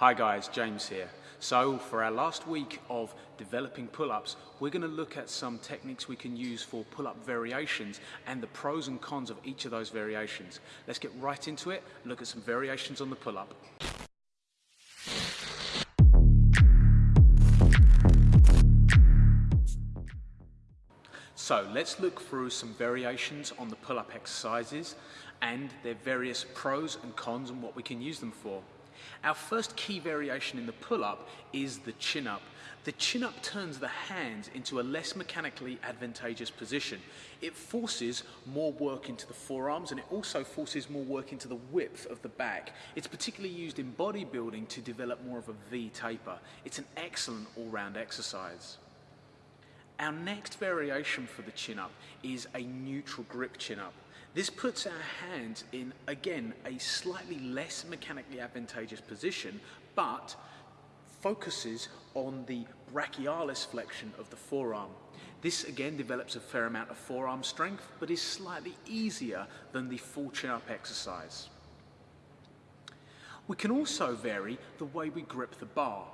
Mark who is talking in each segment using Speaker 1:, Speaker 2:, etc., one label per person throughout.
Speaker 1: Hi guys, James here. So for our last week of developing pull-ups, we're going to look at some techniques we can use for pull-up variations and the pros and cons of each of those variations. Let's get right into it, look at some variations on the pull-up. So let's look through some variations on the pull-up exercises and their various pros and cons and what we can use them for. Our first key variation in the pull-up is the chin-up. The chin-up turns the hands into a less mechanically advantageous position. It forces more work into the forearms and it also forces more work into the width of the back. It's particularly used in bodybuilding to develop more of a V taper. It's an excellent all-round exercise. Our next variation for the chin-up is a neutral grip chin-up. This puts our hands in, again, a slightly less mechanically advantageous position, but focuses on the brachialis flexion of the forearm. This again develops a fair amount of forearm strength, but is slightly easier than the full chin-up exercise. We can also vary the way we grip the bar.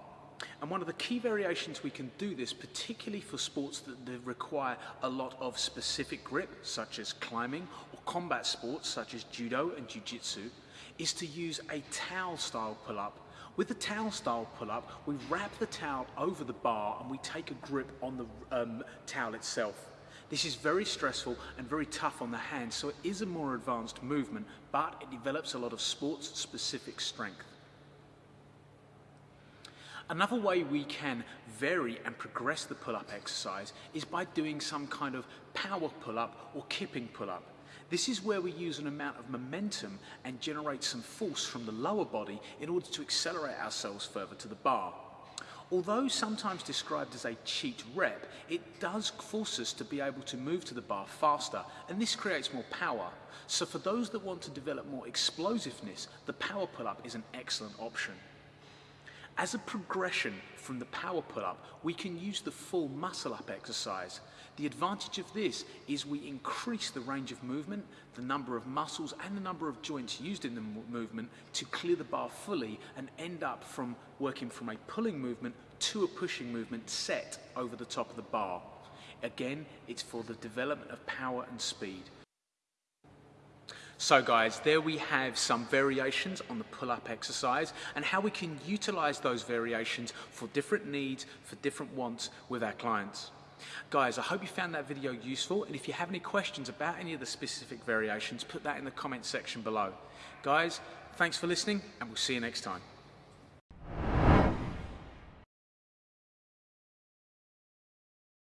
Speaker 1: And one of the key variations we can do this, particularly for sports that require a lot of specific grip, such as climbing, combat sports, such as judo and jiu-jitsu, is to use a towel style pull-up. With the towel style pull-up, we wrap the towel over the bar and we take a grip on the um, towel itself. This is very stressful and very tough on the hands, so it is a more advanced movement, but it develops a lot of sports-specific strength. Another way we can vary and progress the pull-up exercise is by doing some kind of power pull-up or kipping pull-up. This is where we use an amount of momentum and generate some force from the lower body in order to accelerate ourselves further to the bar. Although sometimes described as a cheat rep, it does force us to be able to move to the bar faster, and this creates more power. So for those that want to develop more explosiveness, the power pull-up is an excellent option. As a progression from the power pull-up, we can use the full muscle-up exercise. The advantage of this is we increase the range of movement, the number of muscles and the number of joints used in the movement to clear the bar fully and end up from working from a pulling movement to a pushing movement set over the top of the bar. Again, it's for the development of power and speed. So guys, there we have some variations on the pull-up exercise and how we can utilize those variations for different needs, for different wants with our clients. Guys, I hope you found that video useful and if you have any questions about any of the specific variations, put that in the comment section below. Guys, thanks for listening and we'll see you next time.